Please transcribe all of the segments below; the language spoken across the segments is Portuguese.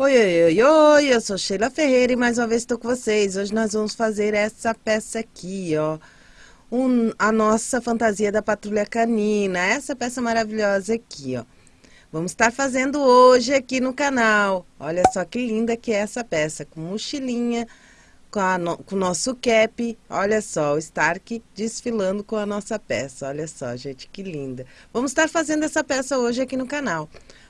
Oi, oi, oi, oi, eu sou Sheila Ferreira e mais uma vez estou com vocês. Hoje nós vamos fazer essa peça aqui, ó. Um, a nossa fantasia da patrulha canina, essa peça maravilhosa aqui, ó. Vamos estar fazendo hoje aqui no canal. Olha só que linda que é essa peça, com mochilinha, com, no, com o nosso cap. Olha só, o Stark desfilando com a nossa peça. Olha só, gente, que linda. Vamos estar fazendo essa peça hoje aqui no canal.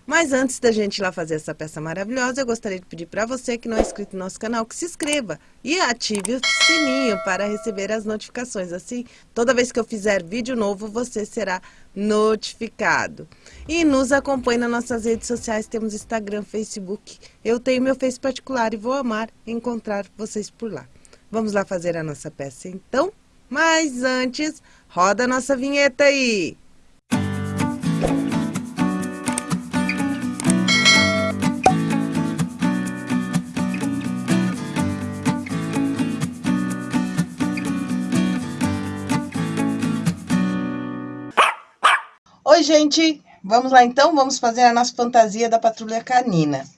Mas antes da gente ir lá fazer essa peça maravilhosa, eu gostaria de pedir para você que não é inscrito no nosso canal, que se inscreva e ative o sininho para receber as notificações. Assim, toda vez que eu fizer vídeo novo, você será notificado. E nos acompanhe nas nossas redes sociais, temos Instagram, Facebook. Eu tenho meu Face particular e vou amar encontrar vocês por lá. Vamos lá fazer a nossa peça então? Mas antes, roda a nossa vinheta aí! Gente! Vamos lá então, vamos fazer a nossa fantasia da patrulha canina.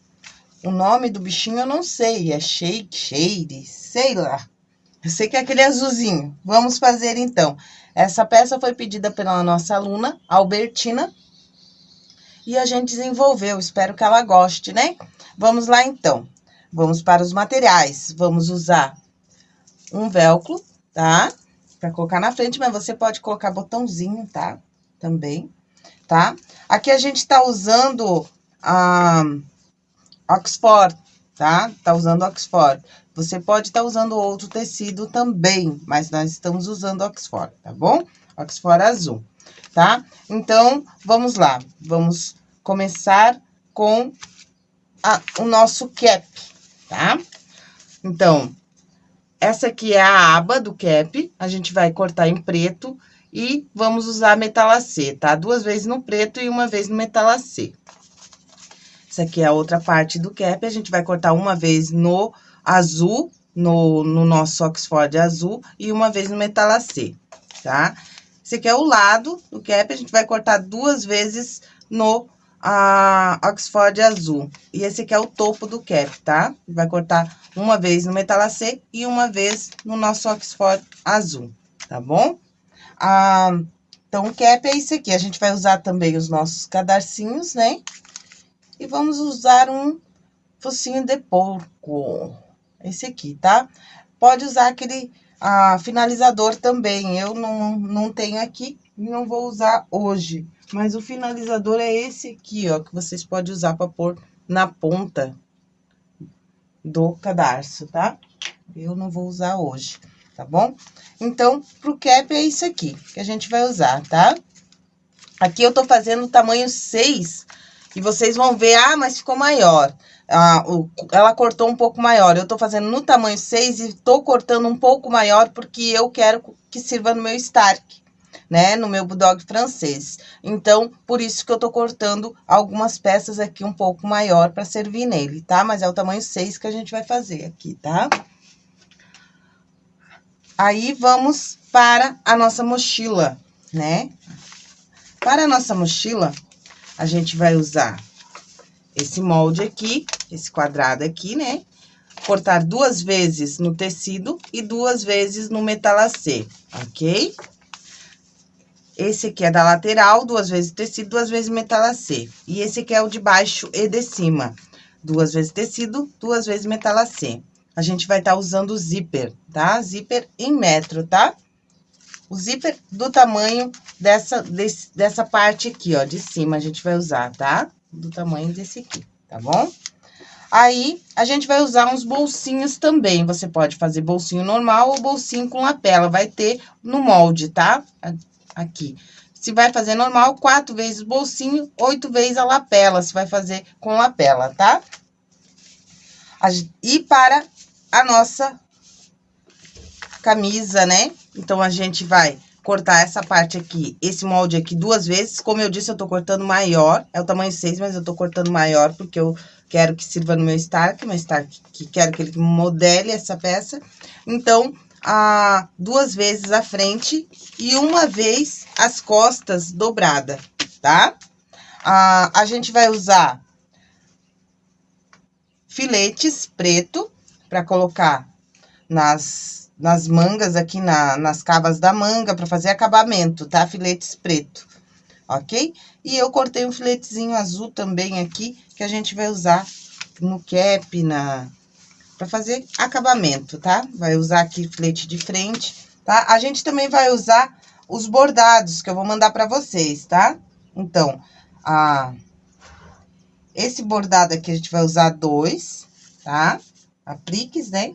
O nome do bichinho eu não sei, é Shake, Shade, sei lá. Eu sei que é aquele azulzinho. Vamos fazer então. Essa peça foi pedida pela nossa aluna, Albertina, e a gente desenvolveu. Espero que ela goste, né? Vamos lá então. Vamos para os materiais. Vamos usar um velcro, tá? Para colocar na frente, mas você pode colocar botãozinho, tá? Também tá? Aqui a gente tá usando a Oxford, tá? Tá usando Oxford. Você pode estar tá usando outro tecido também, mas nós estamos usando Oxford, tá bom? Oxford azul, tá? Então, vamos lá. Vamos começar com a, o nosso cap, tá? Então, essa aqui é a aba do cap, a gente vai cortar em preto e vamos usar metalacê, tá? Duas vezes no preto e uma vez no metalacê. Essa aqui é a outra parte do cap, a gente vai cortar uma vez no azul, no, no nosso Oxford azul, e uma vez no metalacê, tá? Esse aqui é o lado do cap, a gente vai cortar duas vezes no a Oxford azul. E esse aqui é o topo do cap, tá? Vai cortar uma vez no metalacê e uma vez no nosso Oxford azul, tá bom? Ah, então, o cap é isso aqui. A gente vai usar também os nossos cadarcinhos, né? E vamos usar um focinho de porco. Esse aqui, tá? Pode usar aquele ah, finalizador também. Eu não, não tenho aqui e não vou usar hoje. Mas o finalizador é esse aqui, ó, que vocês podem usar para pôr na ponta do cadarço, tá? Eu não vou usar hoje tá bom? Então, pro cap é isso aqui que a gente vai usar, tá? Aqui eu tô fazendo tamanho 6 e vocês vão ver, ah, mas ficou maior. Ah, o, ela cortou um pouco maior. Eu tô fazendo no tamanho 6 e tô cortando um pouco maior porque eu quero que sirva no meu Stark, né? No meu Bulldog francês. Então, por isso que eu tô cortando algumas peças aqui um pouco maior para servir nele, tá? Mas é o tamanho 6 que a gente vai fazer aqui, tá? Tá? Aí, vamos para a nossa mochila, né? Para a nossa mochila, a gente vai usar esse molde aqui, esse quadrado aqui, né? Cortar duas vezes no tecido e duas vezes no metalacê, ok? Esse aqui é da lateral, duas vezes tecido, duas vezes metalacê. E esse aqui é o de baixo e de cima. Duas vezes tecido, duas vezes metalacê a gente vai estar tá usando o zíper, tá? Zíper em metro, tá? O zíper do tamanho dessa, desse, dessa parte aqui, ó, de cima, a gente vai usar, tá? Do tamanho desse aqui, tá bom? Aí, a gente vai usar uns bolsinhos também. Você pode fazer bolsinho normal ou bolsinho com lapela. Vai ter no molde, tá? Aqui. Se vai fazer normal, quatro vezes bolsinho, oito vezes a lapela. Se vai fazer com lapela, tá? E para a nossa camisa, né? Então, a gente vai cortar essa parte aqui, esse molde aqui duas vezes. Como eu disse, eu tô cortando maior, é o tamanho 6, mas eu tô cortando maior porque eu quero que sirva no meu Stark, meu Stark que quero que ele modele essa peça. Então, a, duas vezes a frente e uma vez as costas dobrada, tá? A, a gente vai usar filetes preto para colocar nas, nas mangas aqui, na, nas cavas da manga, para fazer acabamento, tá? Filetes preto, ok? E eu cortei um filetezinho azul também aqui, que a gente vai usar no cap, na... Pra fazer acabamento, tá? Vai usar aqui filete de frente, tá? A gente também vai usar os bordados, que eu vou mandar pra vocês, tá? Então, a... Esse bordado aqui a gente vai usar dois, tá? Apliques, né?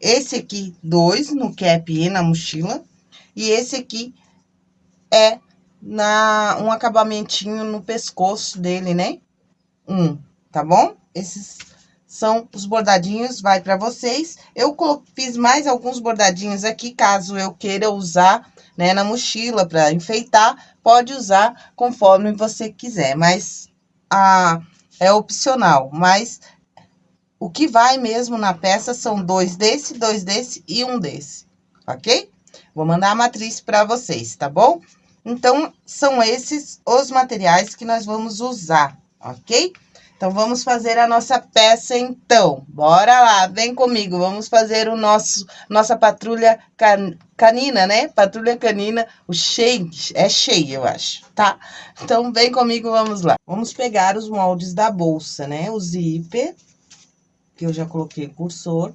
Esse aqui, dois no cap e na mochila. E esse aqui é na, um acabamentinho no pescoço dele, né? Um, tá bom? Esses são os bordadinhos, vai para vocês. Eu fiz mais alguns bordadinhos aqui, caso eu queira usar, né, na mochila para enfeitar, pode usar conforme você quiser, mas a, é opcional. Mas o que vai mesmo na peça são dois desse, dois desse e um desse, ok? Vou mandar a matriz para vocês, tá bom? Então, são esses os materiais que nós vamos usar, ok? Então, vamos fazer a nossa peça, então. Bora lá, vem comigo, vamos fazer o nosso, nossa patrulha can, canina, né? Patrulha canina, o cheio, é cheio, eu acho, tá? Então, vem comigo, vamos lá. Vamos pegar os moldes da bolsa, né? O zíper, que eu já coloquei cursor,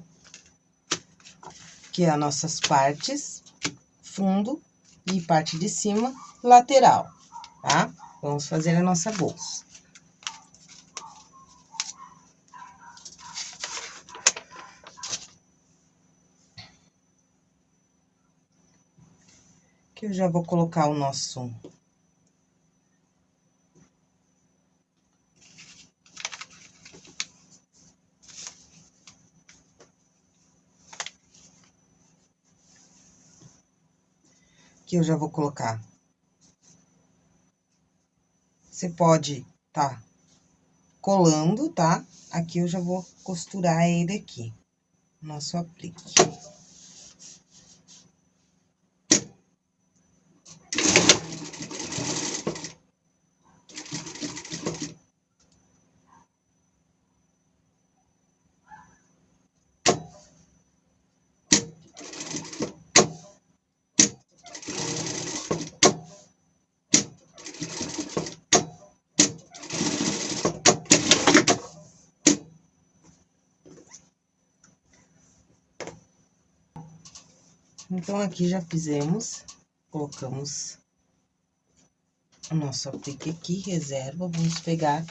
que é as nossas partes, fundo e parte de cima, lateral, tá? Vamos fazer a nossa bolsa. Que eu já vou colocar o nosso que eu já vou colocar. Você pode tá colando, tá? Aqui eu já vou costurar ele aqui, nosso aplique. Então, aqui já fizemos, colocamos o nosso aplique aqui, reserva, vamos pegar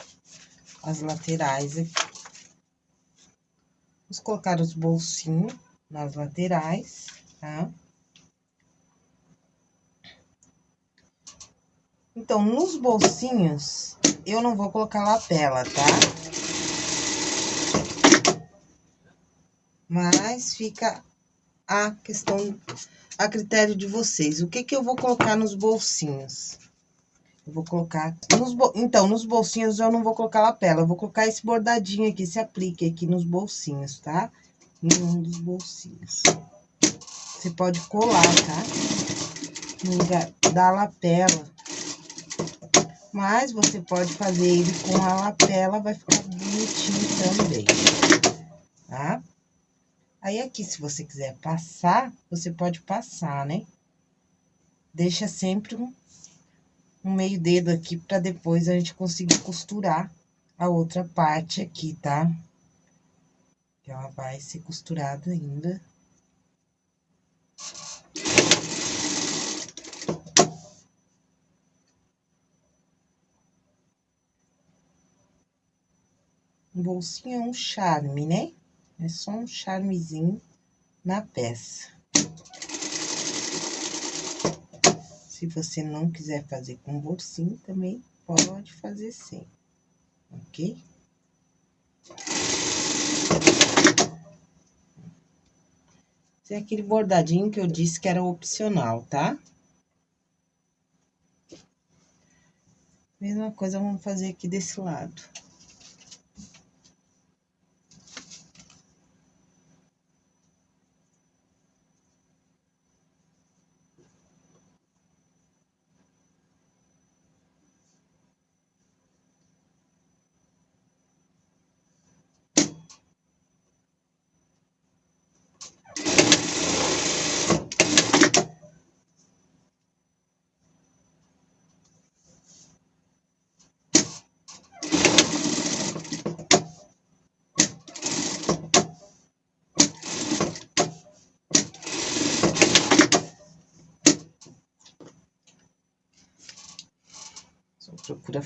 as laterais aqui. Vamos colocar os bolsinhos nas laterais, tá? Então, nos bolsinhos, eu não vou colocar lapela, tá? Mas fica a questão, a critério de vocês. O que que eu vou colocar nos bolsinhos? Eu vou colocar... Nos bo... Então, nos bolsinhos eu não vou colocar lapela, eu vou colocar esse bordadinho aqui, esse aplique aqui nos bolsinhos, tá? Em um dos bolsinhos. Você pode colar, tá? No lugar da lapela. Mas você pode fazer ele com a lapela, vai ficar bonitinho também, tá? Aí, aqui, se você quiser passar, você pode passar, né? Deixa sempre um, um meio dedo aqui pra depois a gente conseguir costurar a outra parte aqui, tá? Que ela vai ser costurada ainda. Um bolsinho é um charme, né? É só um charmezinho na peça. Se você não quiser fazer com bolsinho, também pode fazer sem, ok? Esse é aquele bordadinho que eu disse que era opcional, tá? Mesma coisa vamos fazer aqui desse lado.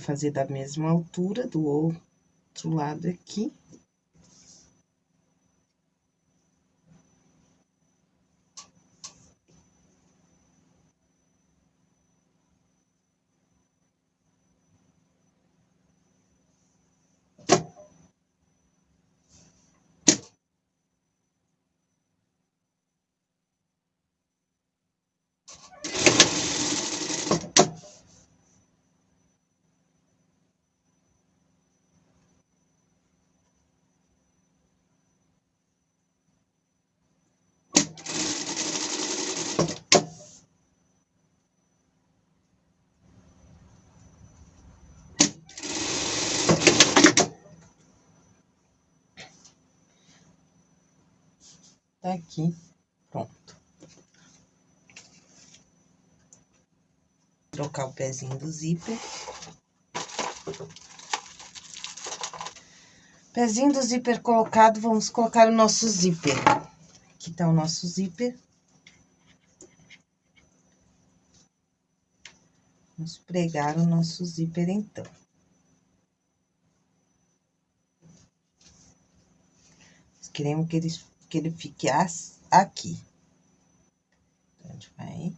Fazer da mesma altura do outro lado aqui. Aqui, pronto. Trocar o pezinho do zíper. Pezinho do zíper colocado, vamos colocar o nosso zíper. Aqui tá o nosso zíper. Vamos pregar o nosso zíper, então. Queremos que ele que ele fique aqui. Então, a gente vai...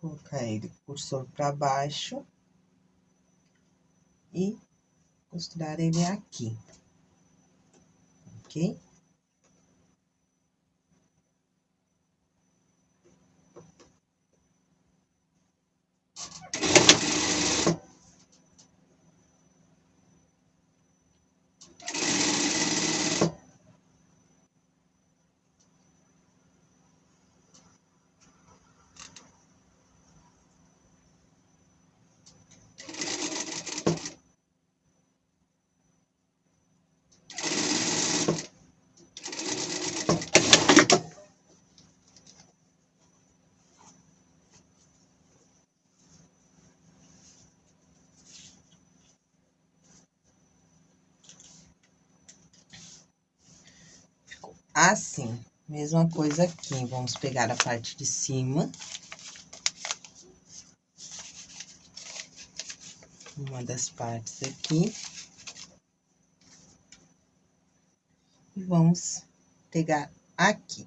Colocar ele cursor para baixo e costurar ele aqui ok? Assim. Mesma coisa aqui, vamos pegar a parte de cima. Uma das partes aqui. E vamos pegar aqui.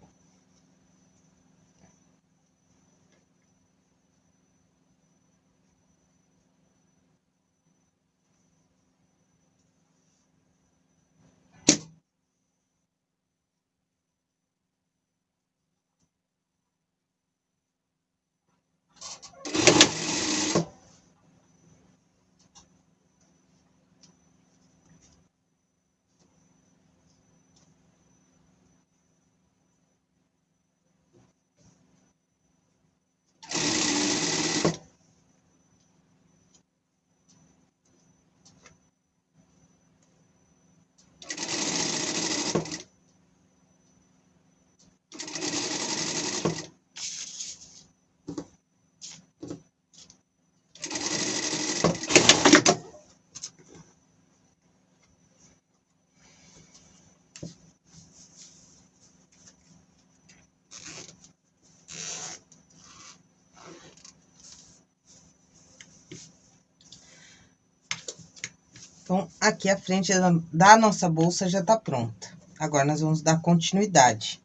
Então, aqui a frente da nossa bolsa já tá pronta. Agora, nós vamos dar continuidade,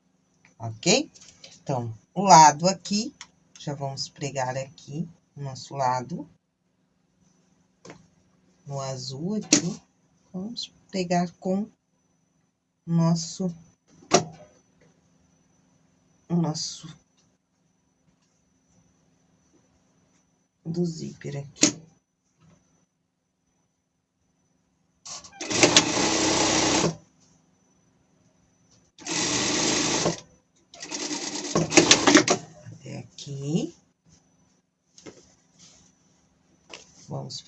ok? Então, o lado aqui, já vamos pregar aqui, o nosso lado. No azul aqui, vamos pegar com o nosso... O nosso... Do zíper aqui.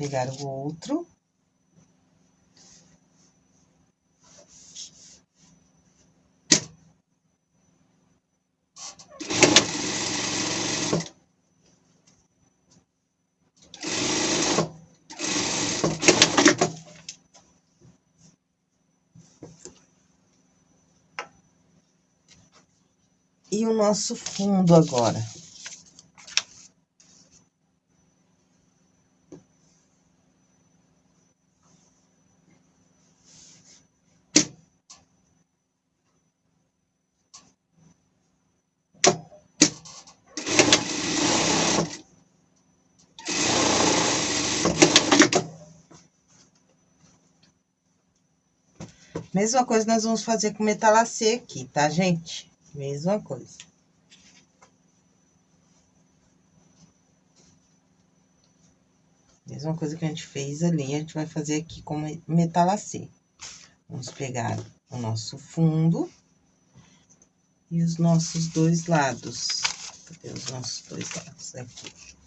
ligar o outro. E o nosso fundo agora. Mesma coisa nós vamos fazer com metalacê aqui, tá, gente? Mesma coisa. Mesma coisa que a gente fez ali, a gente vai fazer aqui com metalacê. Vamos pegar o nosso fundo e os nossos dois lados. Cadê os nossos dois lados? Aqui.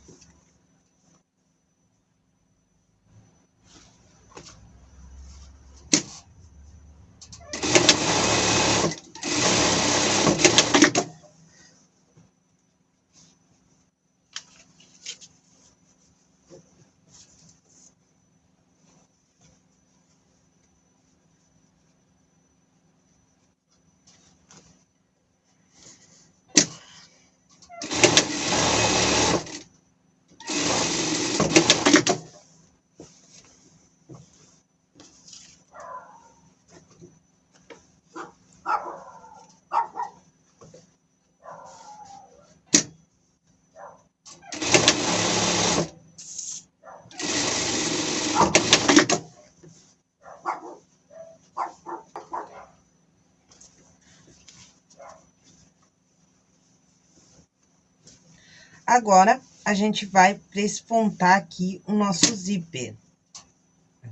Agora, a gente vai prespontar aqui o nosso zíper,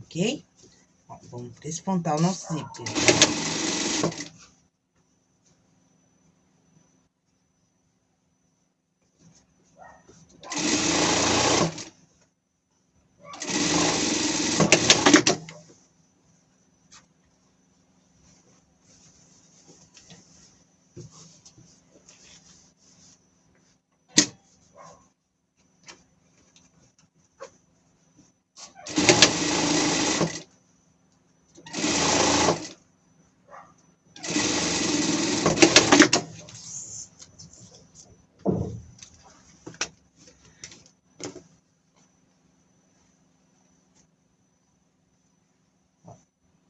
ok? Ó, vamos prespontar o nosso zíper.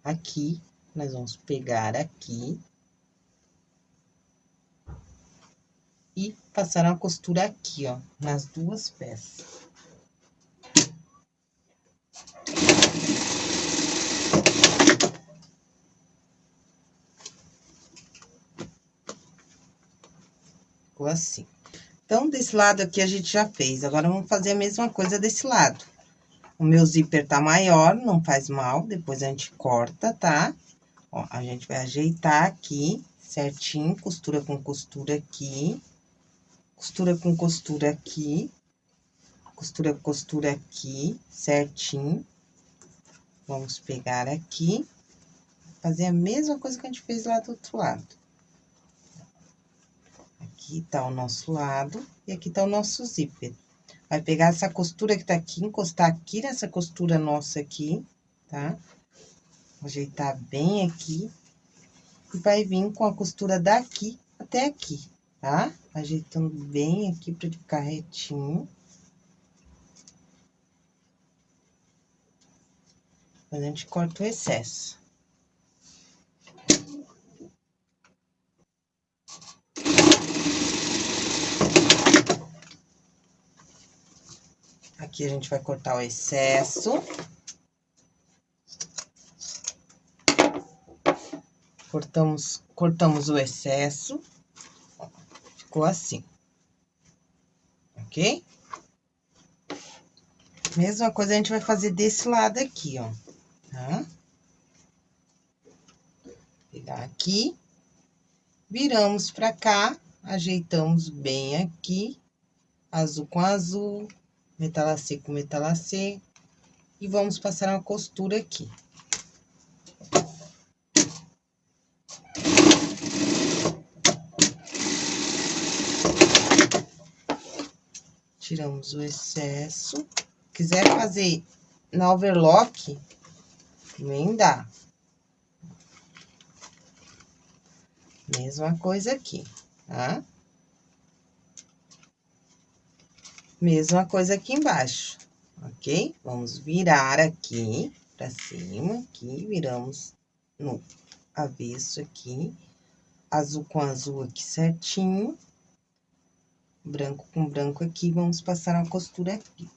aqui, nós vamos pegar aqui. E passar uma costura aqui, ó, nas duas peças. Ficou assim. Então, desse lado aqui a gente já fez. Agora, vamos fazer a mesma coisa desse lado. O meu zíper tá maior, não faz mal, depois a gente corta, tá? Ó, a gente vai ajeitar aqui certinho, costura com costura aqui, costura com costura aqui, costura com costura aqui, certinho. Vamos pegar aqui, fazer a mesma coisa que a gente fez lá do outro lado. Aqui tá o nosso lado e aqui tá o nosso zíper. Vai pegar essa costura que tá aqui, encostar aqui nessa costura nossa aqui, tá? Ajeitar bem aqui. E vai vir com a costura daqui até aqui, tá? Ajeitando bem aqui pra ficar retinho. Depois a gente corta o excesso. Aqui a gente vai cortar o excesso. Cortamos, cortamos o excesso. Ficou assim. Ok? Mesma coisa a gente vai fazer desse lado aqui, ó. Tá? Pegar aqui. Viramos pra cá, ajeitamos bem aqui. Azul com azul, metalacê com metalacê. E vamos passar uma costura aqui. Tiramos o excesso. Quiser fazer na overlock, também dá. Mesma coisa aqui. tá? Mesma coisa aqui embaixo, ok? Vamos virar aqui pra cima, aqui, viramos no avesso aqui, azul com azul aqui certinho, branco com branco aqui, vamos passar uma costura aqui.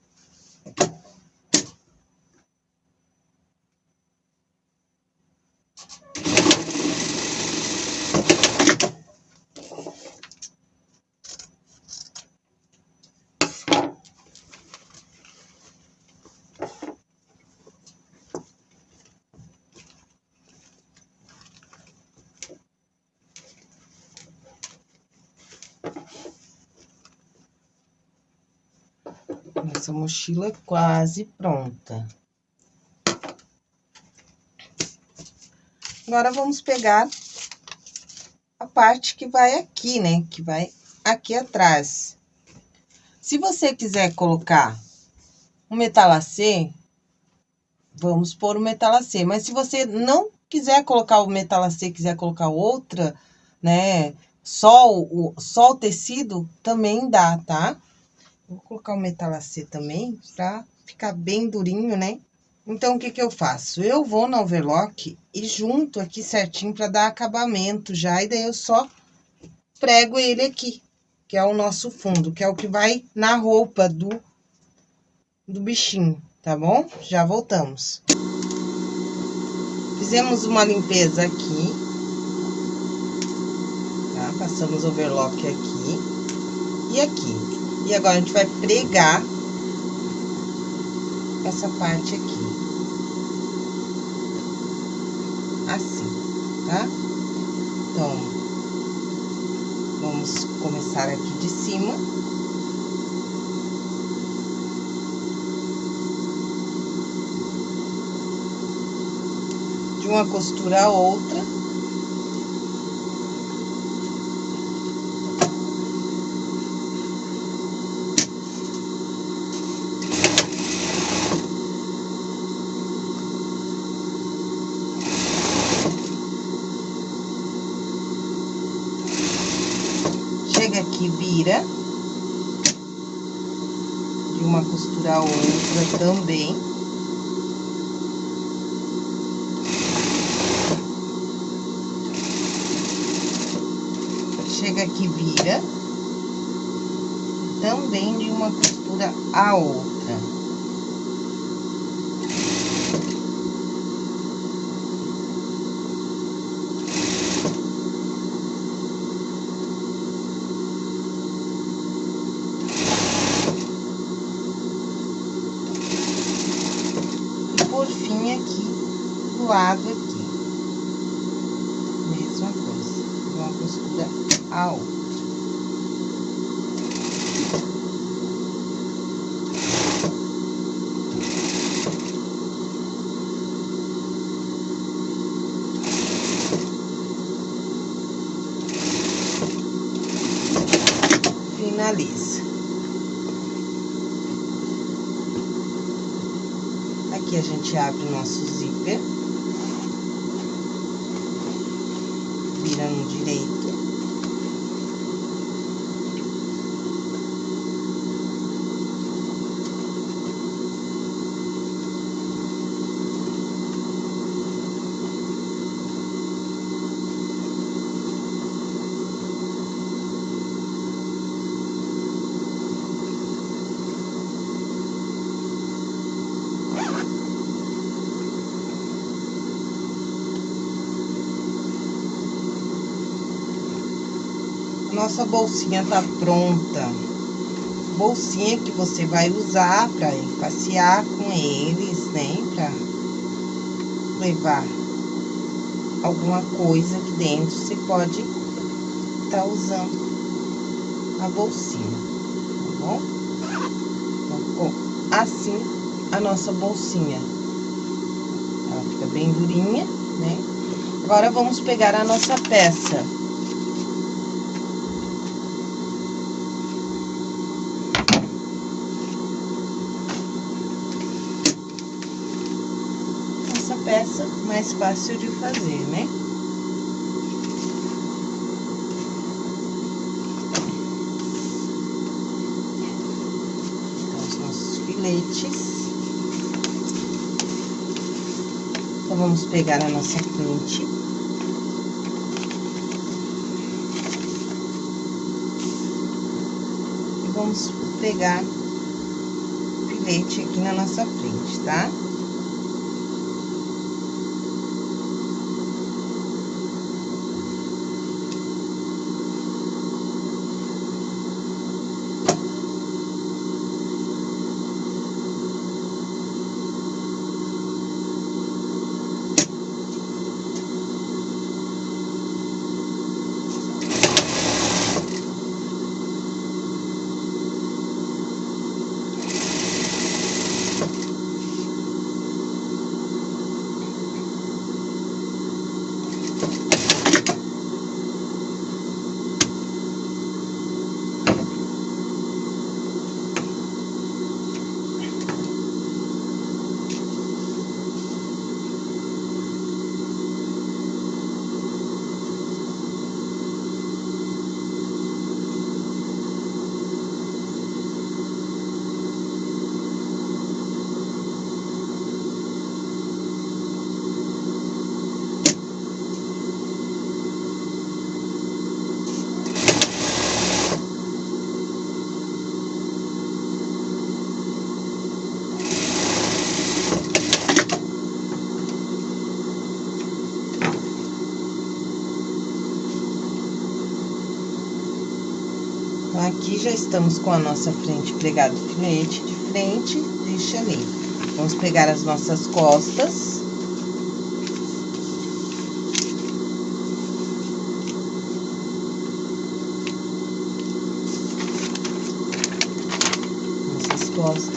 Nossa mochila é quase pronta. Agora, vamos pegar a parte que vai aqui, né? Que vai aqui atrás. Se você quiser colocar um metalacê, vamos pôr o metalacê. Mas se você não quiser colocar o metalacê, quiser colocar outra, né? Só o, só o tecido, também dá, tá? Vou colocar o metalacê também, pra ficar bem durinho, né? Então, o que que eu faço? Eu vou no overlock e junto aqui certinho pra dar acabamento já, e daí eu só prego ele aqui, que é o nosso fundo, que é o que vai na roupa do, do bichinho, tá bom? Já voltamos. Fizemos uma limpeza aqui, tá? Passamos overlock aqui e aqui. E agora, a gente vai pregar essa parte aqui. Assim, tá? Então, vamos começar aqui de cima. De uma costura a outra. Aqui, vira. De uma costura a outra também. Chega aqui, vira. Também de uma costura a outra. lado aqui. Mesma coisa. Uma costura a outra. Finaliza. Aqui a gente abre o nosso zíper. virando direito. Nossa bolsinha tá pronta. Bolsinha que você vai usar ir passear com eles, né? Pra levar alguma coisa aqui dentro, você pode tá usando a bolsinha, tá bom? Então, ficou assim a nossa bolsinha. Ela fica bem durinha, né? Agora, vamos pegar a nossa peça. mais fácil de fazer, né? Então, os nossos filetes. Então, vamos pegar a nossa quente. vamos pegar o filete aqui na nossa frente, tá? Aqui já estamos com a nossa frente pregada filete de frente, deixa ali. Vamos pegar as nossas costas. Nossas costas.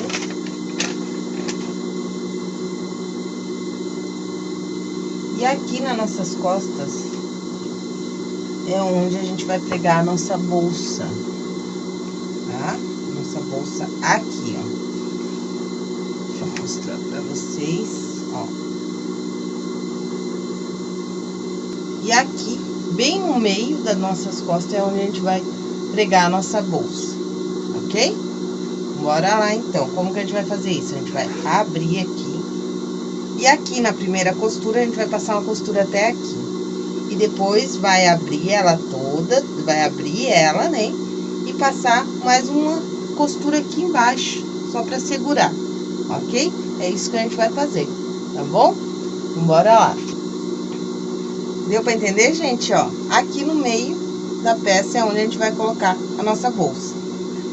E aqui nas nossas costas é onde a gente vai pegar a nossa bolsa bolsa aqui, ó. Deixa eu mostrar pra vocês, ó. E aqui, bem no meio das nossas costas, é onde a gente vai pregar a nossa bolsa, ok? Bora lá, então. Como que a gente vai fazer isso? A gente vai abrir aqui. E aqui na primeira costura, a gente vai passar uma costura até aqui. E depois vai abrir ela toda, vai abrir ela, né? E passar mais uma costura aqui embaixo, só pra segurar, ok? É isso que a gente vai fazer, tá bom? Bora lá. Deu pra entender, gente? Ó, aqui no meio da peça é onde a gente vai colocar a nossa bolsa.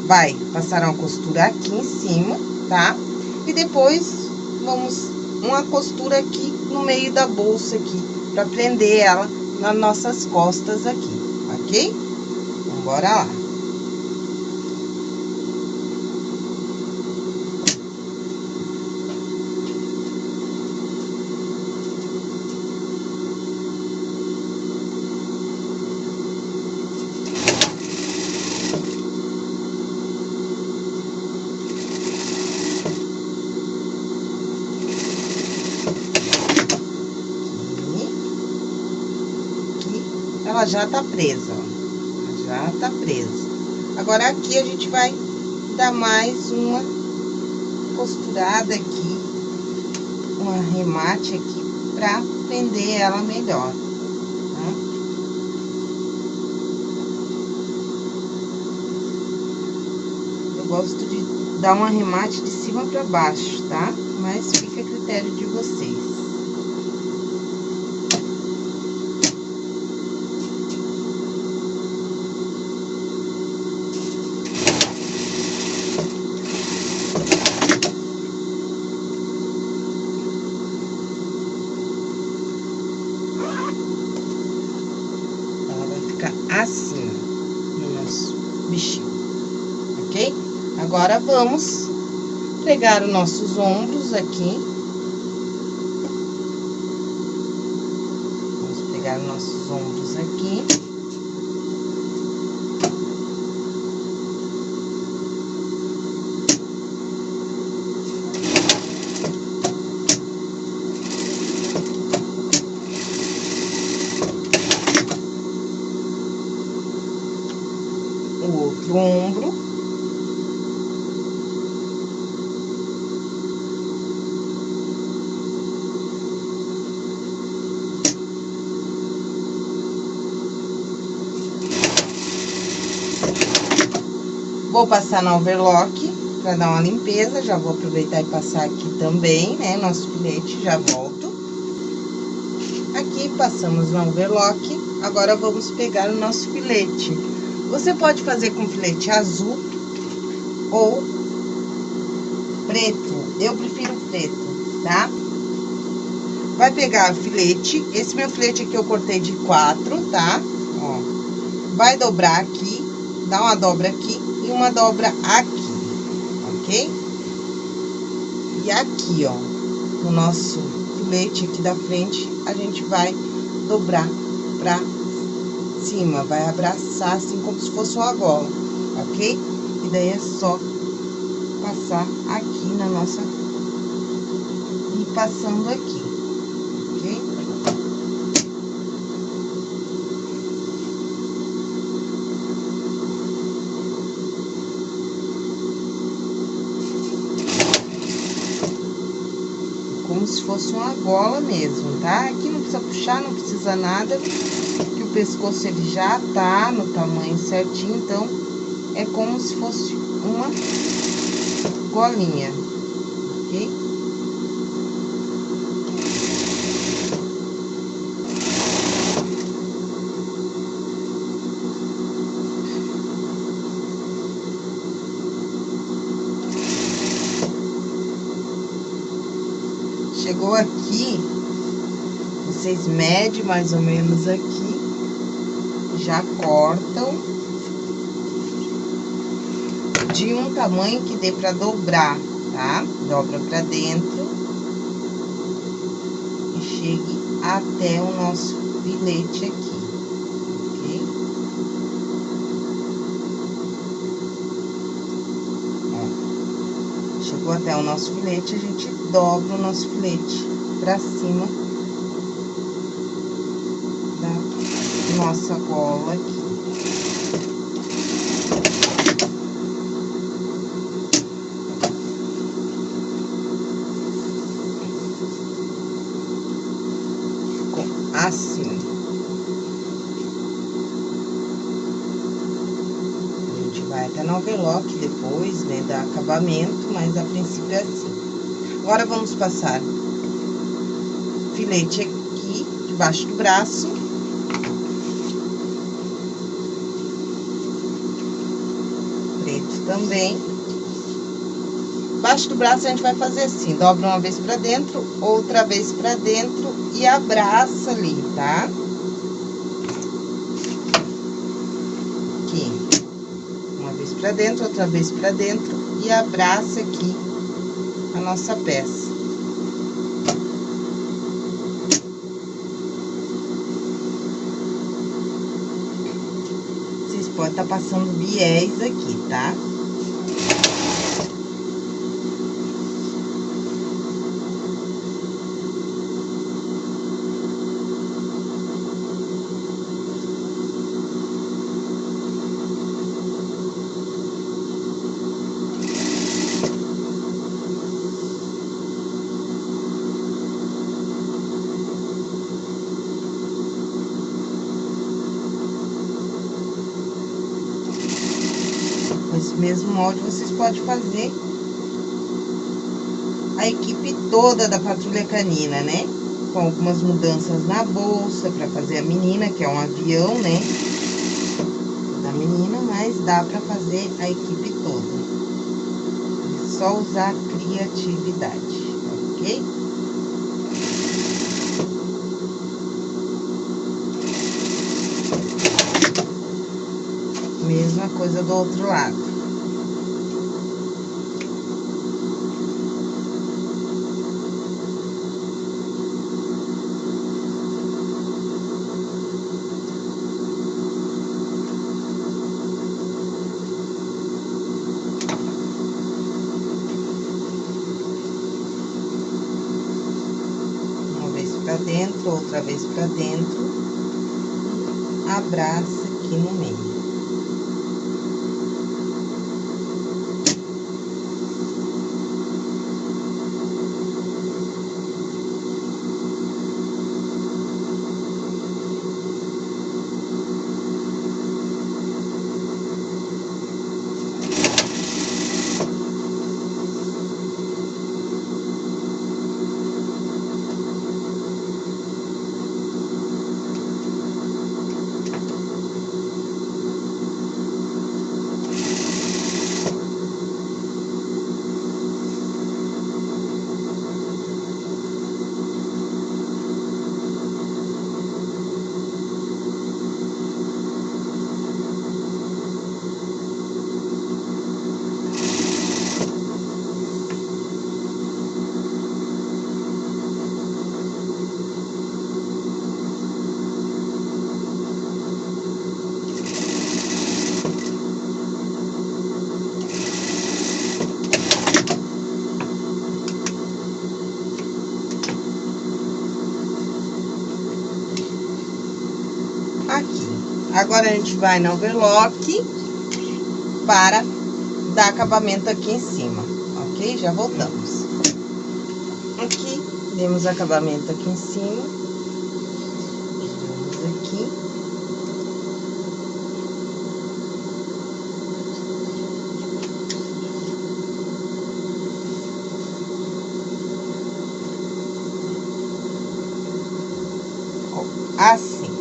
Vai passar uma costura aqui em cima, tá? E depois, vamos uma costura aqui no meio da bolsa aqui, pra prender ela nas nossas costas aqui, ok? Então, bora lá. ela já tá presa, ó. Já tá presa. Agora, aqui a gente vai dar mais uma costurada aqui, um arremate aqui, pra prender ela melhor. Tá? Eu gosto de dar um arremate de cima pra baixo, tá? Mas fica a critério de vocês. Agora, vamos pegar os nossos ombros aqui. Vamos pegar os nossos ombros aqui. O outro ombro. Vou passar na overlock para dar uma limpeza, já vou aproveitar e passar aqui também, né, nosso filete, já volto. Aqui passamos na overlock, agora vamos pegar o nosso filete. Você pode fazer com filete azul ou preto, eu prefiro preto, tá? Vai pegar filete, esse meu filete aqui eu cortei de quatro, tá? Ó, vai dobrar aqui, dá uma dobra aqui uma dobra aqui ok? E aqui, ó, no nosso filete aqui da frente, a gente vai dobrar pra cima, vai abraçar assim como se fosse uma gola, ok? E daí é só passar aqui na nossa... E passando aqui. como se fosse uma gola mesmo, tá? Aqui não precisa puxar, não precisa nada, que o pescoço ele já tá no tamanho certinho, então é como se fosse uma golinha, ok? Chegou aqui, vocês medem mais ou menos aqui, já cortam. De um tamanho que dê pra dobrar, tá? Dobra pra dentro. E chegue até o nosso filete aqui, até o nosso filete, a gente dobra o nosso filete pra cima da nossa gola aqui. Assim. A gente vai até no overlock depois, né, dar acabamento, mas a princípio é assim. Agora, vamos passar filete aqui, debaixo do braço. Preto também. Debaixo do braço, a gente vai fazer assim, dobra uma vez pra dentro, outra vez pra dentro e abraça ali, tá? Aqui. Uma vez pra dentro, outra vez pra dentro e abraça aqui a nossa peça. Vocês podem estar tá passando viés aqui, tá? Mesmo molde, vocês podem fazer a equipe toda da patrulha canina, né? Com algumas mudanças na bolsa para fazer a menina, que é um avião, né? Da menina, mas dá para fazer a equipe toda. É só usar criatividade, ok? Mesma coisa do outro lado. dentro, pra dentro, abraça aqui no meio. Agora, a gente vai na overlock para dar acabamento aqui em cima, ok? Já voltamos. Aqui, demos acabamento aqui em cima. Aqui. Assim.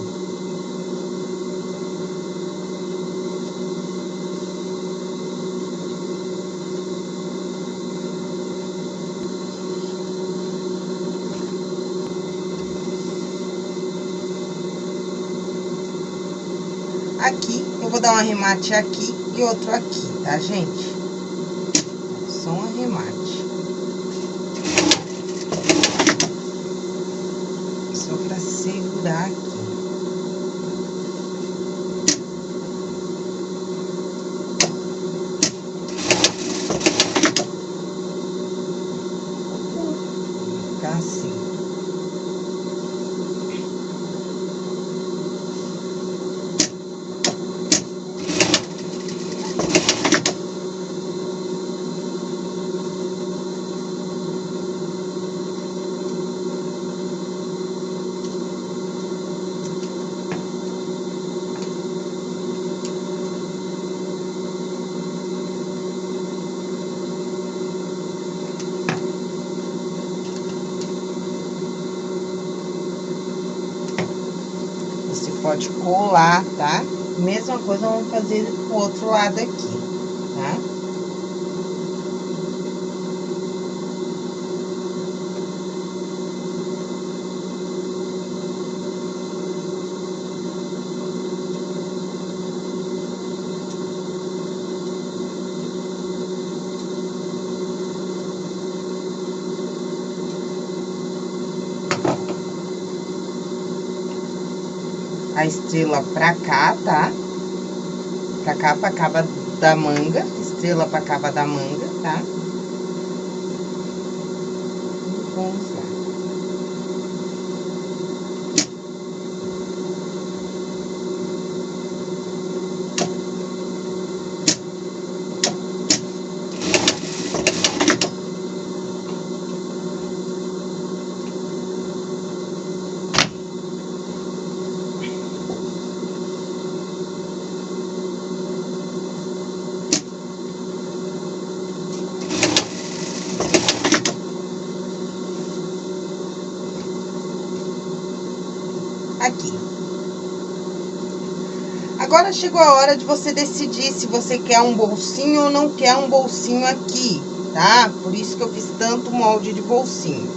Aqui, eu arremate aqui e outro aqui, tá, gente? Só um arremate. Só pra segurar aqui. Ficar assim. Você pode colar, tá? Mesma coisa vamos fazer pro outro lado aqui, tá? a estrela pra cá, tá? Pra cá, pra cava da manga, estrela pra cava da manga, tá? Vamos lá. aqui. Chegou a hora de você decidir se você quer um bolsinho ou não quer um bolsinho aqui, tá? Por isso que eu fiz tanto molde de bolsinho.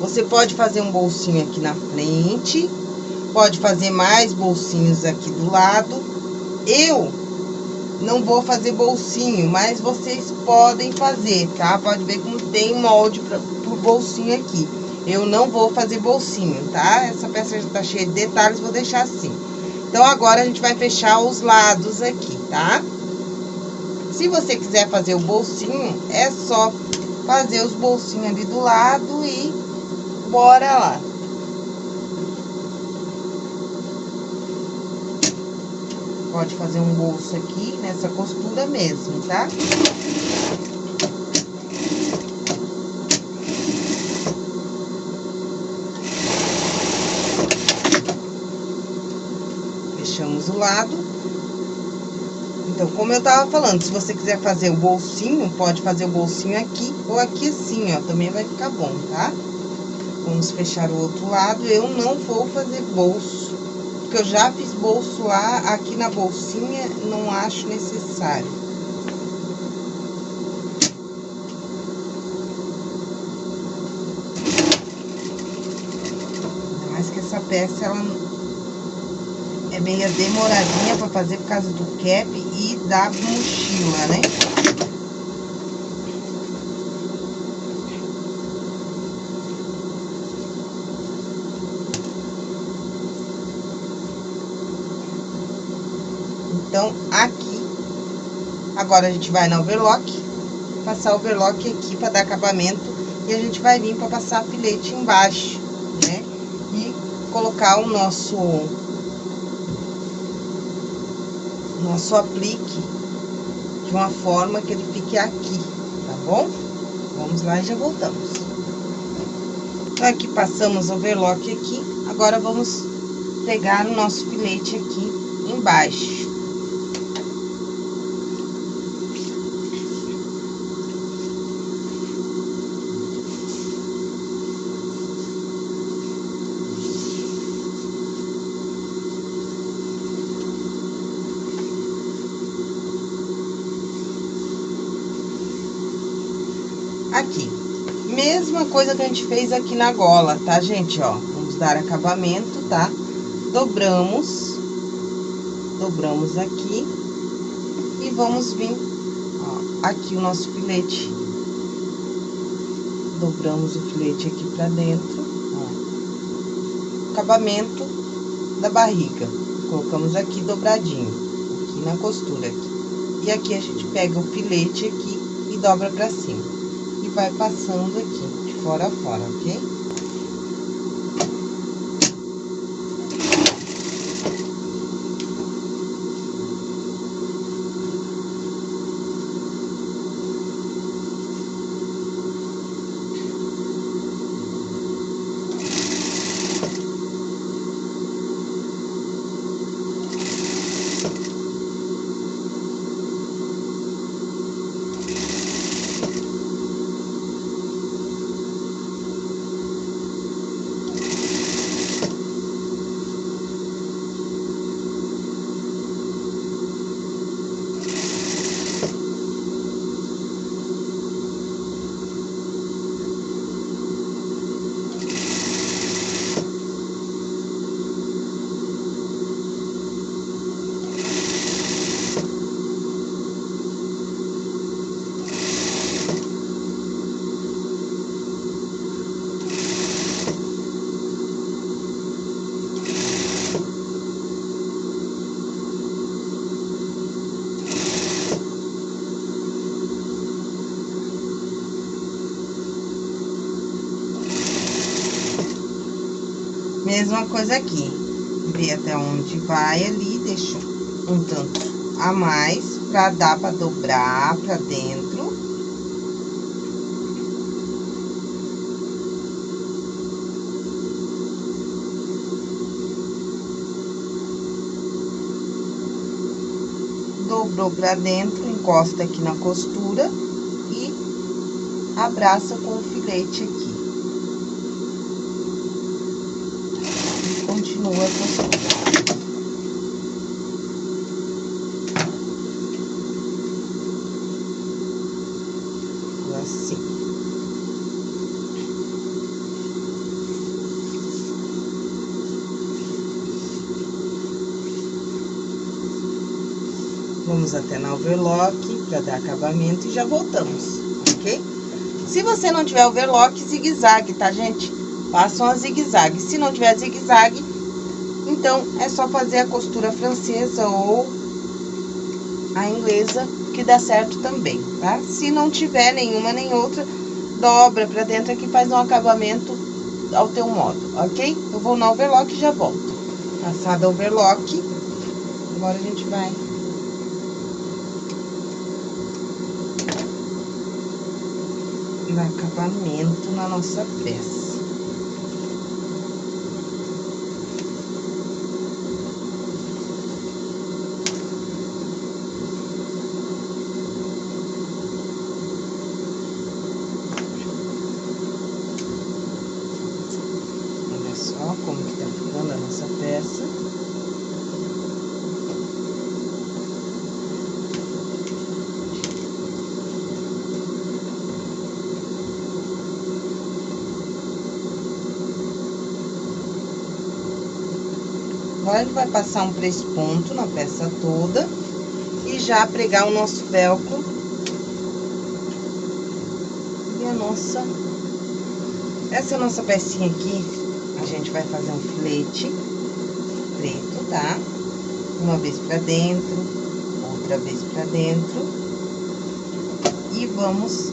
Você pode fazer um bolsinho aqui na frente, pode fazer mais bolsinhos aqui do lado. Eu não vou fazer bolsinho, mas vocês podem fazer, tá? Pode ver como tem molde para pro bolsinho aqui. Eu não vou fazer bolsinho, tá? Essa peça já tá cheia de detalhes, vou deixar assim. Então, agora, a gente vai fechar os lados aqui, tá? Se você quiser fazer o bolsinho, é só fazer os bolsinhos ali do lado e bora lá. Pode fazer um bolso aqui nessa costura mesmo, tá? Fechamos o lado. Então, como eu tava falando, se você quiser fazer o bolsinho, pode fazer o bolsinho aqui ou aqui assim, ó, também vai ficar bom, tá? Vamos fechar o outro lado. Eu não vou fazer bolso, porque eu já fiz bolso lá, aqui na bolsinha, não acho necessário. Mais que essa peça, ela é meio demoradinha pra fazer por causa do cap e da mochila, né? Então, aqui, agora a gente vai na overlock, passar o overlock aqui pra dar acabamento e a gente vai vir pra passar filete embaixo, né? E colocar o nosso nosso aplique de uma forma que ele fique aqui, tá bom? Vamos lá e já voltamos. Então, aqui passamos o overlock aqui, agora vamos pegar o nosso filete aqui embaixo. aqui. Mesma coisa que a gente fez aqui na gola, tá, gente? Ó, vamos dar acabamento, tá? Dobramos, dobramos aqui e vamos vir, ó, aqui o nosso filete. Dobramos o filete aqui pra dentro, ó. Acabamento da barriga. Colocamos aqui dobradinho, aqui na costura aqui. E aqui a gente pega o filete aqui e dobra pra cima vai passando aqui, fora fora, ok? Mesma coisa aqui. Vê até onde vai ali, deixa um tanto a mais, pra dar pra dobrar pra dentro. Dobrou pra dentro, encosta aqui na costura e abraça com o filete aqui. continua a costura. Assim. Vamos até na overlock para dar acabamento e já voltamos, ok? Se você não tiver overlock, zigue-zague, tá, gente? Façam a zigue-zague. Se não tiver zigue-zague, então, é só fazer a costura francesa ou a inglesa, que dá certo também, tá? Se não tiver nenhuma nem outra, dobra pra dentro aqui, faz um acabamento ao teu modo, ok? Eu vou no overlock e já volto. Passada overlock, agora a gente vai... Acabamento na nossa peça. Agora, a gente vai passar um três pontos na peça toda e já pregar o nosso velcro. E a nossa... Essa nossa pecinha aqui, a gente vai fazer um filete preto, tá? Uma vez pra dentro, outra vez pra dentro. E vamos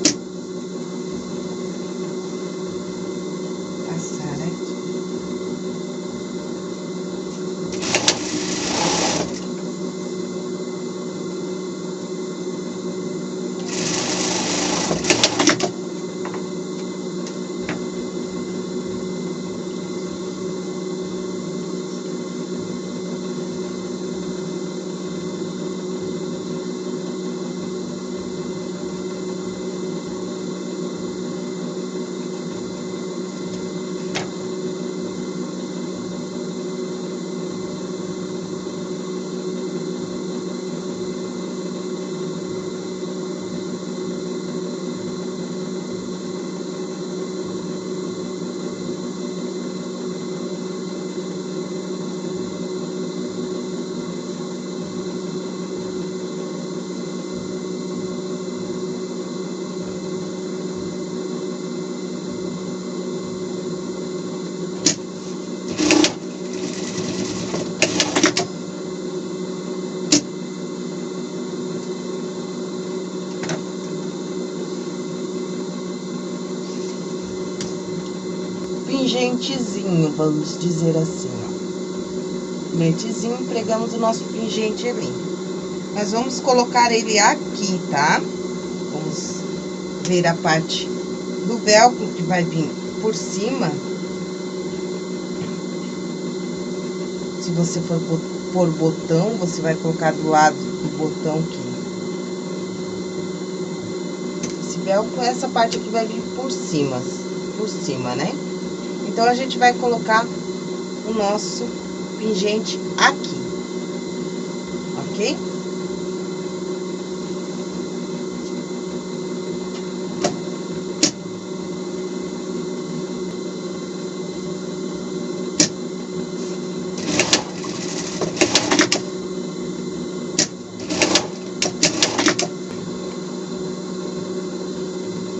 vamos dizer assim, ó. Filetezinho, pregamos o nosso pingente ali. Mas vamos colocar ele aqui, tá? Vamos ver a parte do velcro que vai vir por cima. Se você for por botão, você vai colocar do lado do botão aqui. Esse velcro, essa parte aqui vai vir por cima, por cima, né? Então, a gente vai colocar o nosso pingente aqui, ok?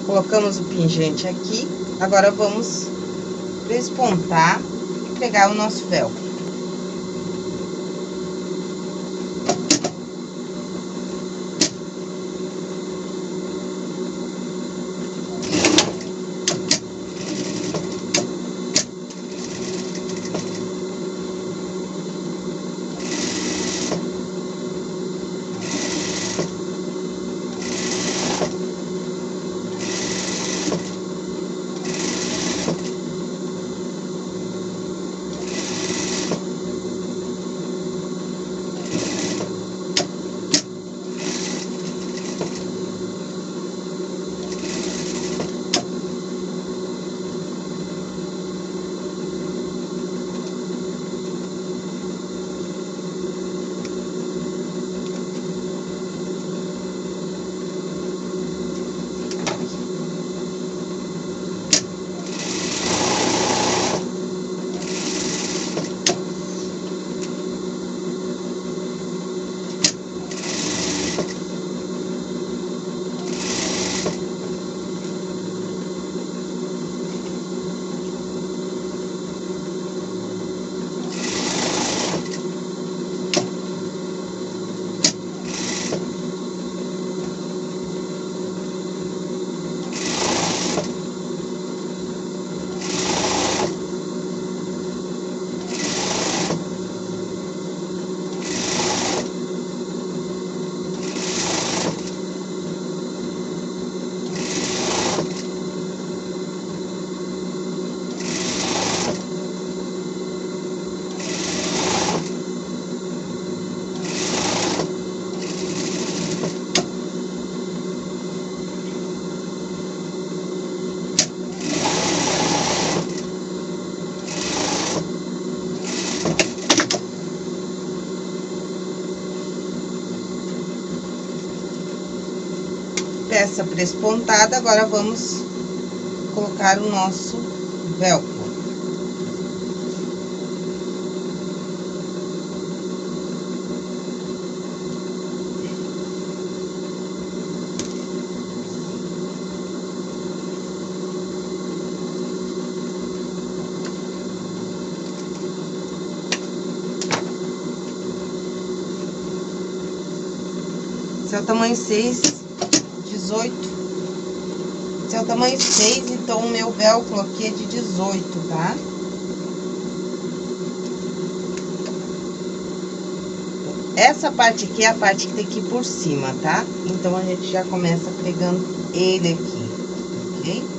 Colocamos o pingente aqui, agora vamos despontar e pegar o nosso velcro. essa prespontada, agora vamos colocar o nosso velcro. Esse é o tamanho 6 tamanho 6, então o meu velcro aqui é de 18, tá? Essa parte aqui é a parte que tem que ir por cima, tá? Então, a gente já começa pegando ele aqui, ok?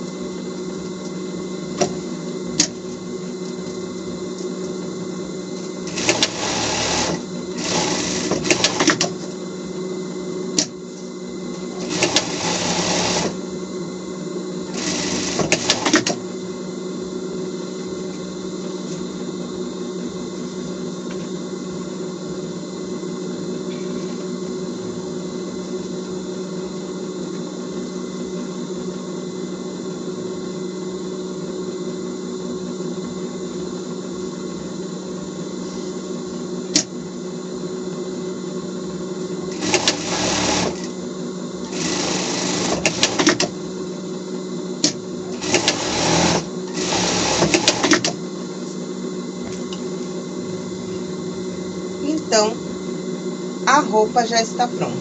roupa já está pronta.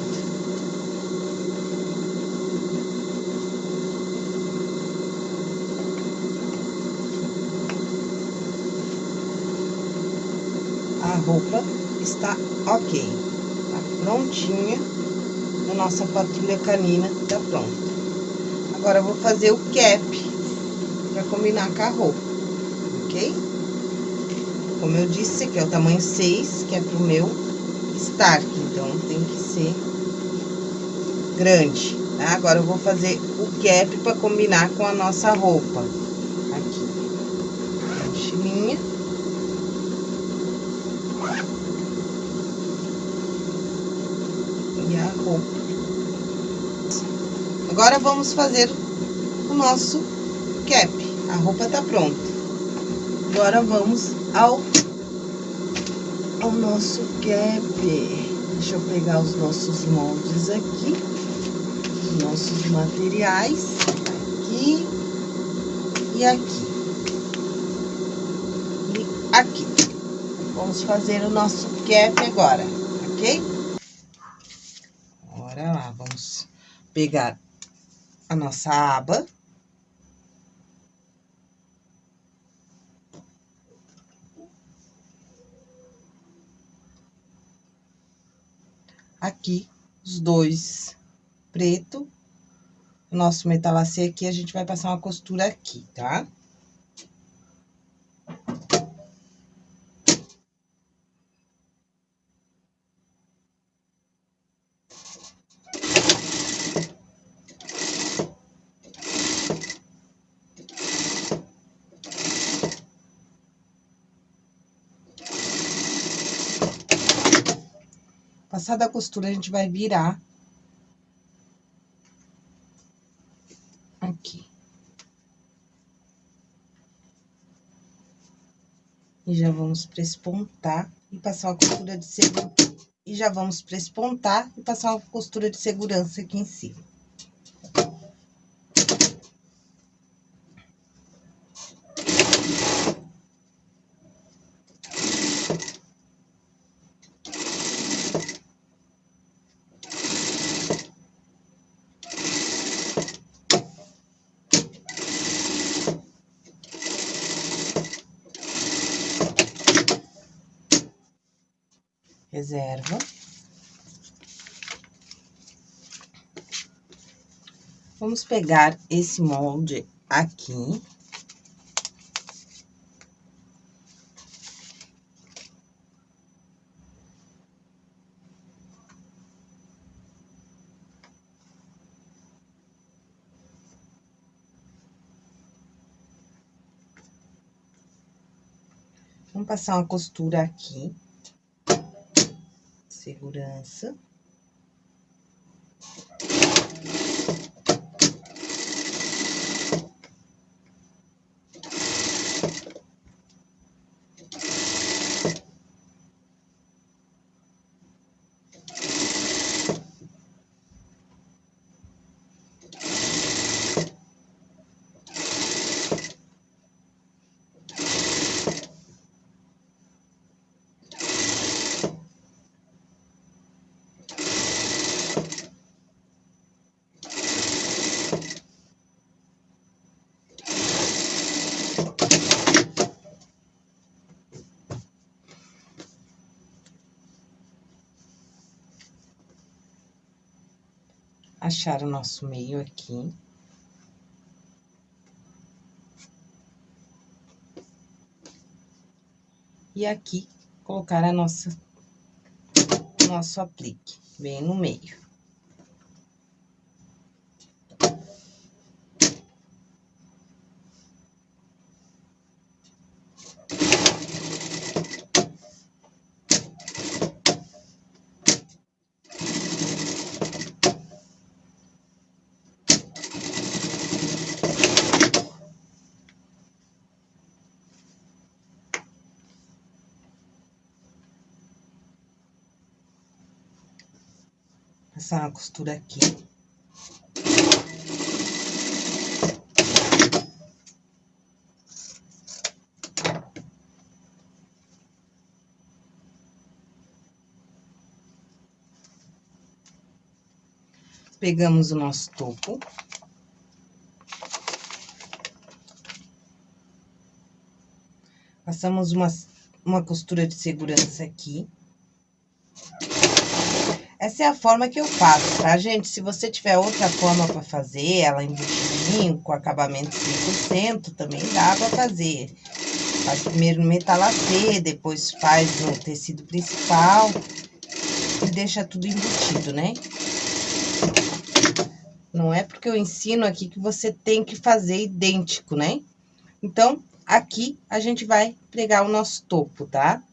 A roupa está ok, tá prontinha. A nossa patrulha canina está pronta. Agora eu vou fazer o cap para combinar com a roupa, ok? Como eu disse, aqui é o tamanho 6, que é pro meu estar então tem que ser grande, tá? Agora, eu vou fazer o cap pra combinar com a nossa roupa. Aqui. Mochilinha. E a roupa. Agora, vamos fazer o nosso cap. A roupa tá pronta. Agora, vamos ao, ao nosso cap. Deixa eu pegar os nossos moldes aqui. Os nossos materiais. Aqui. E aqui. E aqui. Vamos fazer o nosso cap agora, ok? Bora lá, vamos pegar a nossa aba. Aqui, os dois preto. Nosso metalacê aqui, a gente vai passar uma costura aqui, tá? Tá? Passada a costura, a gente vai virar. Aqui. E já vamos prespontar e passar uma costura de segurança. E já vamos prespontar e passar uma costura de segurança aqui em cima. Reserva. Vamos pegar esse molde aqui. Vamos passar uma costura aqui segurança. Achar o nosso meio aqui. E aqui, colocar a nossa, nosso aplique, bem no meio. Passar uma costura aqui. Pegamos o nosso topo. Passamos umas uma costura de segurança aqui. Essa é a forma que eu faço, tá, gente? Se você tiver outra forma para fazer, ela embutidinho, com acabamento 100%, também dá pra fazer. Faz primeiro no metalacê, depois faz no tecido principal e deixa tudo embutido, né? Não é porque eu ensino aqui que você tem que fazer idêntico, né? Então, aqui a gente vai pregar o nosso topo, tá?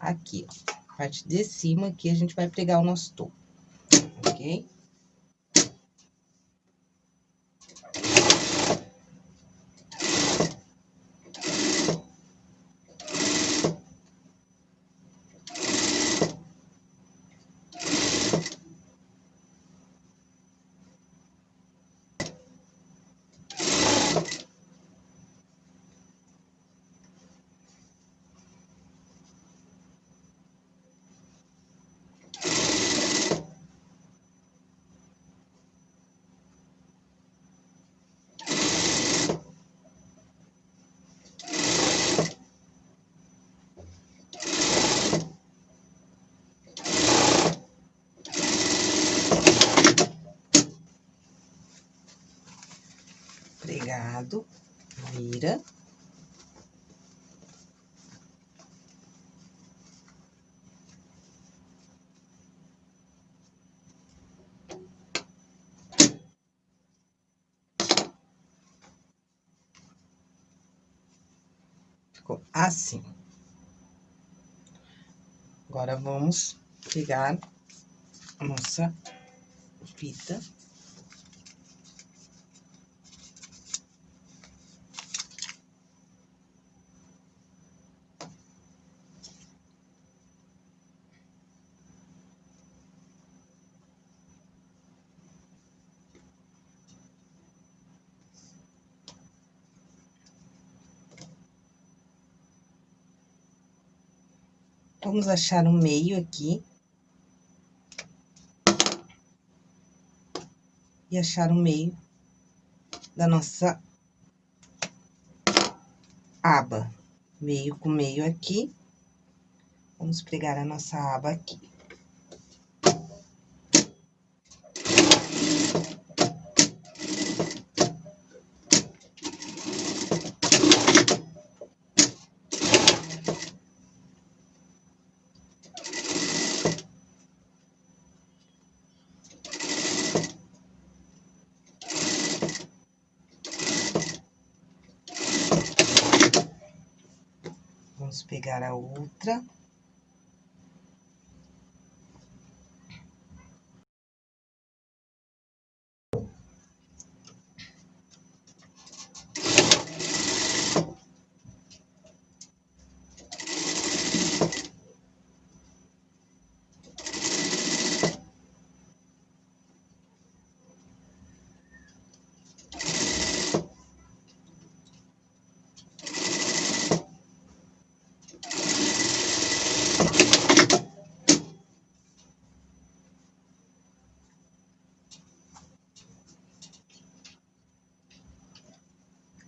Aqui, ó. Parte de cima aqui a gente vai pregar o nosso topo, ok? pregado, vira. Ficou assim. Agora, vamos pegar a nossa fita. Vamos achar o meio aqui. E achar o meio da nossa aba. Meio com meio aqui. Vamos pregar a nossa aba aqui. Vamos pegar a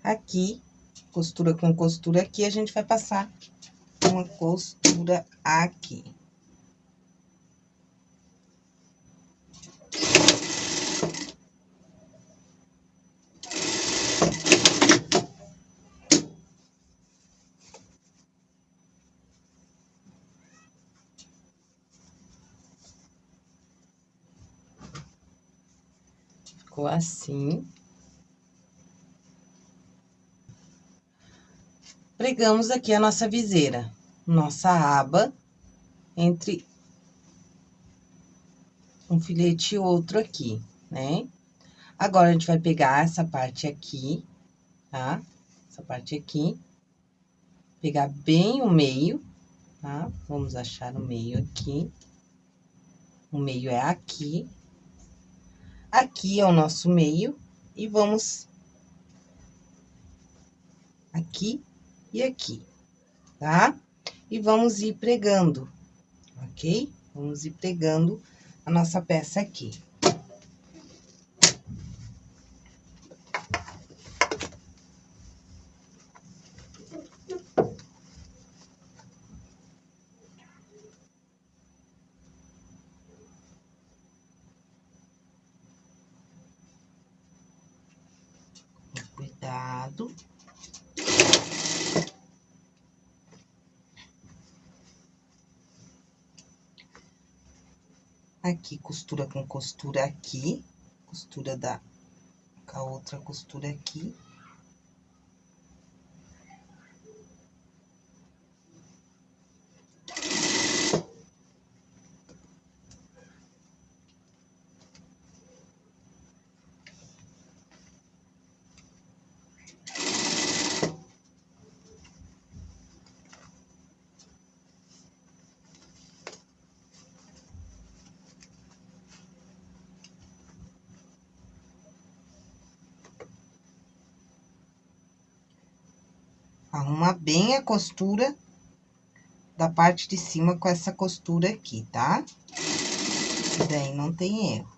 aqui, costura com costura aqui, a gente vai passar uma costura aqui. Ficou assim. Pregamos aqui a nossa viseira, nossa aba, entre um filete e outro aqui, né? Agora, a gente vai pegar essa parte aqui, tá? Essa parte aqui, pegar bem o meio, tá? Vamos achar o meio aqui. O meio é aqui. Aqui é o nosso meio, e vamos aqui e aqui, tá? E vamos ir pregando, ok? Vamos ir pregando a nossa peça aqui. lado. Aqui, costura com costura aqui, costura da, com a outra costura aqui. Bem a costura da parte de cima com essa costura aqui, tá? Daí não tem erro.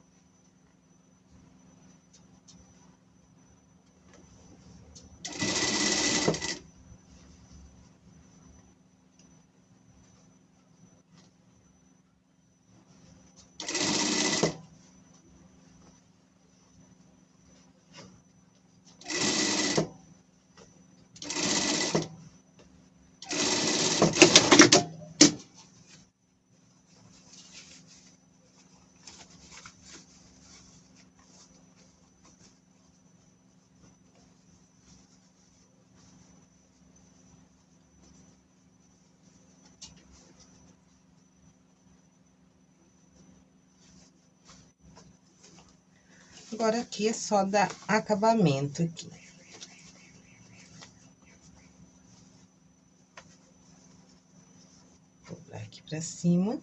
Agora, aqui é só dar acabamento aqui. Dobrar aqui pra cima.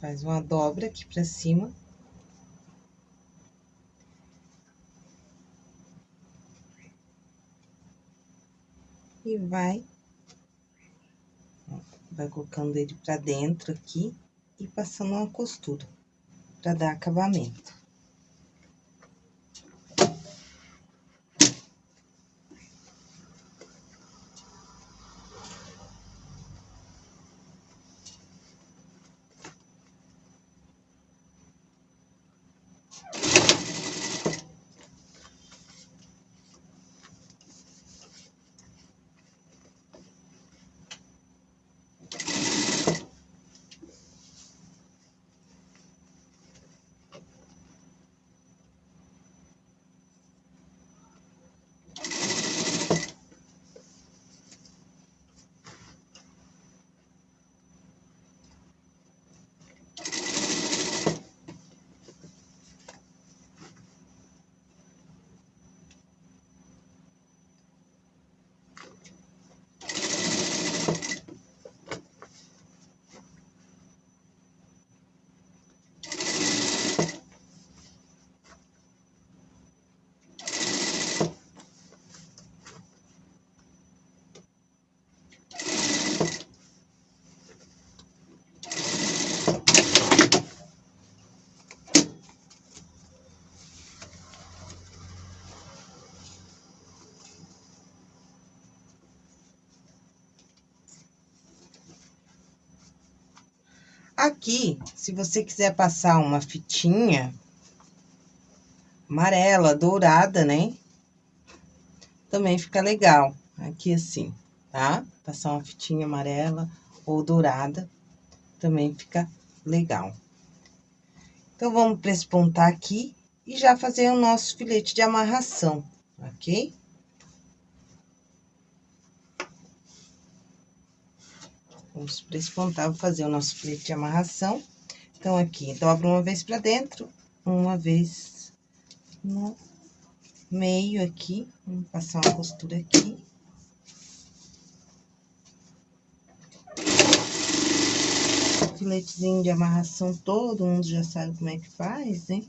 Faz uma dobra aqui pra cima. E vai vai colocando ele pra dentro aqui e passando uma costura pra dar acabamento. Aqui, se você quiser passar uma fitinha amarela, dourada, né? Também fica legal. Aqui assim, tá? Passar uma fitinha amarela ou dourada, também fica legal. Então, vamos prespontar aqui e já fazer o nosso filete de amarração, ok? Vamos prespontar, vou fazer o nosso filete de amarração. Então, aqui, dobra uma vez pra dentro, uma vez no meio aqui. Vamos passar uma costura aqui. Filetezinho de amarração, todo mundo já sabe como é que faz, hein?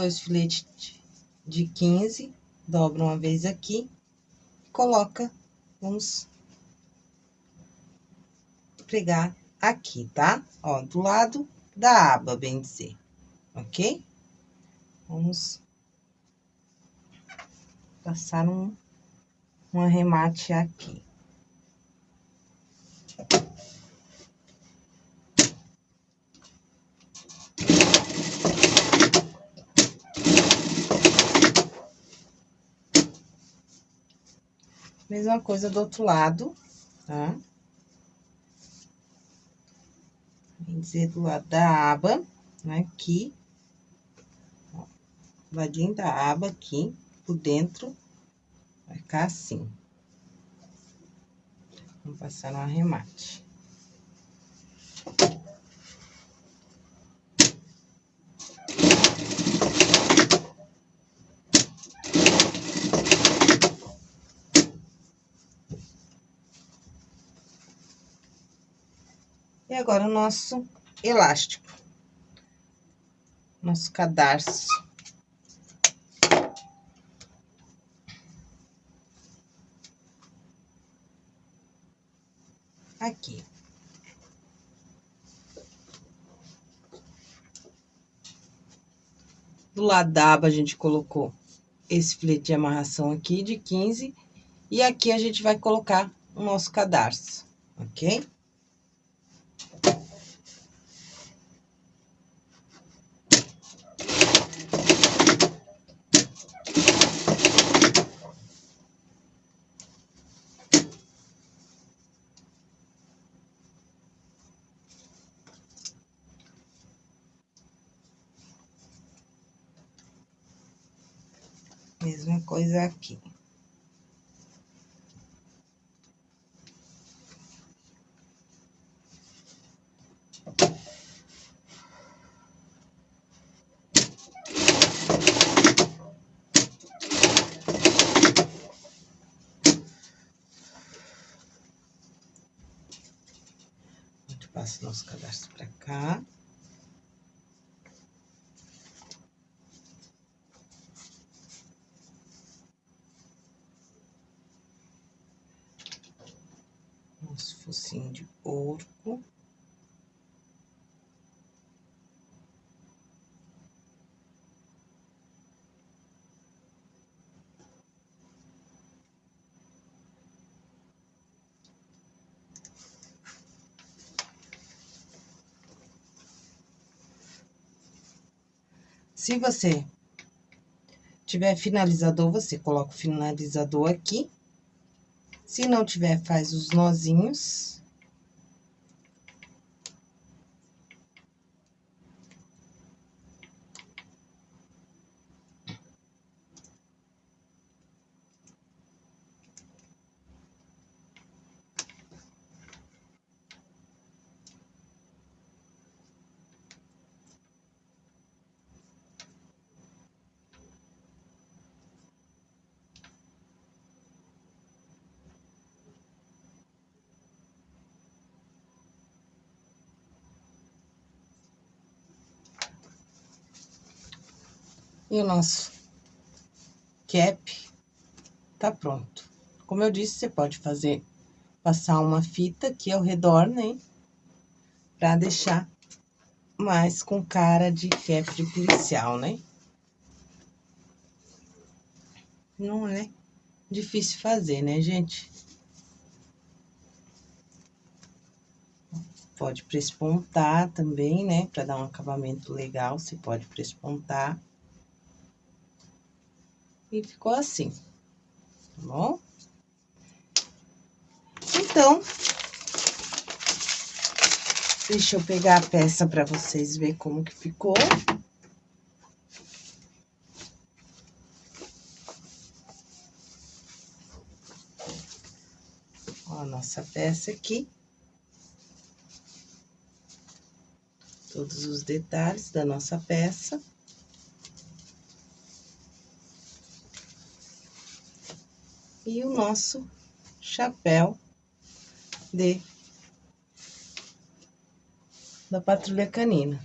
Dois filetes de 15, dobra uma vez aqui, coloca, vamos pregar aqui, tá? Ó, do lado da aba, bem dizer, ok? Vamos passar um, um arremate aqui. Mesma coisa do outro lado, tá? Vem dizer do lado da aba, né, aqui. Ó, ladinho da aba aqui, por dentro, vai ficar assim. Vamos passar no arremate. Agora, o nosso elástico. Nosso cadarço. Aqui. Do lado da aba, a gente colocou esse filete de amarração aqui de 15. E aqui a gente vai colocar o nosso cadarço, ok? Mesma coisa aqui. passa nosso cadastro para cá. Nosso focinho de porco. Se você tiver finalizador, você coloca o finalizador aqui. Se não tiver, faz os nozinhos. E o nosso cap tá pronto. Como eu disse, você pode fazer, passar uma fita aqui ao redor, né? Pra deixar mais com cara de cap de policial, né? Não é difícil fazer, né, gente? Pode prespontar também, né? Pra dar um acabamento legal, você pode prespontar. E ficou assim, tá bom? Então, deixa eu pegar a peça para vocês verem como que ficou. Ó, a nossa peça aqui. Todos os detalhes da nossa peça. E o nosso chapéu de da patrulha canina.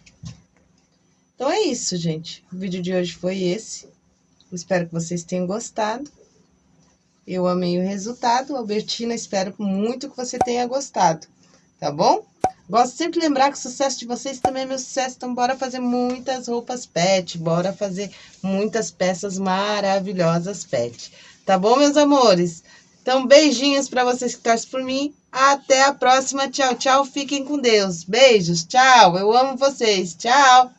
Então é isso, gente. O vídeo de hoje foi esse. Espero que vocês tenham gostado. Eu amei o resultado. Albertina, espero muito que você tenha gostado. Tá bom? Gosto sempre de lembrar que o sucesso de vocês também é meu sucesso. Então, bora fazer muitas roupas pet. Bora fazer muitas peças maravilhosas pet. Tá bom, meus amores? Então, beijinhos para vocês que torcem por mim. Até a próxima. Tchau, tchau. Fiquem com Deus. Beijos. Tchau. Eu amo vocês. Tchau.